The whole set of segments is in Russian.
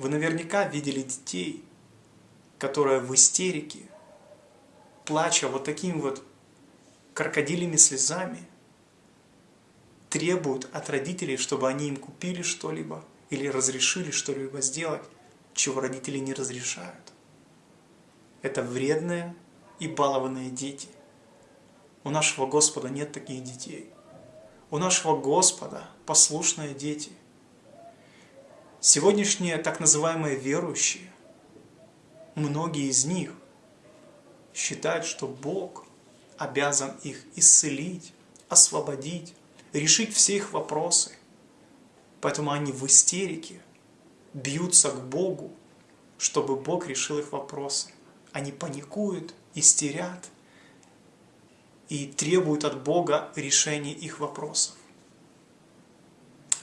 Вы наверняка видели детей, которые в истерике, плача вот такими вот крокодилями слезами, требуют от родителей, чтобы они им купили что-либо или разрешили что-либо сделать, чего родители не разрешают. Это вредные и балованные дети. У нашего Господа нет таких детей. У нашего Господа послушные дети. Сегодняшние так называемые верующие, многие из них считают, что Бог обязан их исцелить, освободить, решить все их вопросы. Поэтому они в истерике бьются к Богу, чтобы Бог решил их вопросы. Они паникуют, истерят и требуют от Бога решения их вопросов.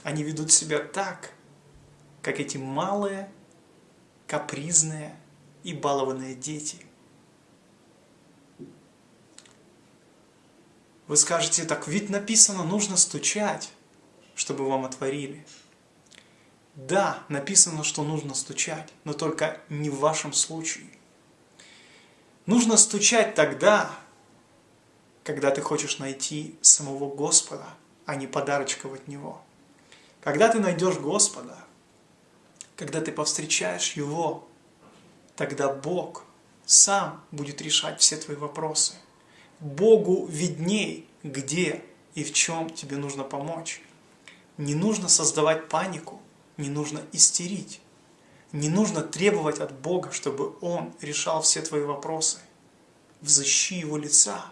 Они ведут себя так, как эти малые, капризные и балованные дети. Вы скажете, так ведь написано, нужно стучать, чтобы вам отворили. Да, написано, что нужно стучать, но только не в вашем случае. Нужно стучать тогда, когда ты хочешь найти самого Господа, а не подарочков от Него. Когда ты найдешь Господа, когда ты повстречаешь Его, тогда Бог сам будет решать все твои вопросы. Богу видней, где и в чем тебе нужно помочь. Не нужно создавать панику, не нужно истерить. Не нужно требовать от Бога, чтобы Он решал все твои вопросы. Взыщи Его лица.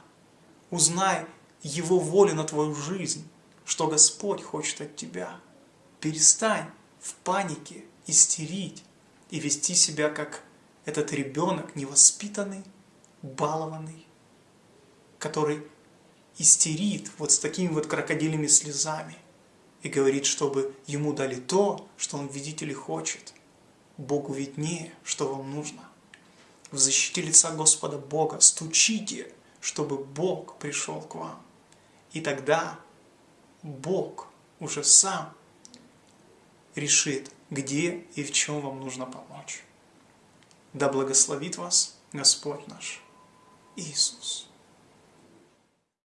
Узнай Его волю на твою жизнь, что Господь хочет от тебя. Перестань в панике истерить и вести себя как этот ребенок невоспитанный, балованный, который истерит вот с такими вот крокодилями слезами и говорит, чтобы ему дали то, что он видит или хочет. Богу виднее, что вам нужно. В защите лица Господа Бога стучите, чтобы Бог пришел к вам. И тогда Бог уже сам решит, где и в чем вам нужно помочь. Да благословит вас Господь наш Иисус.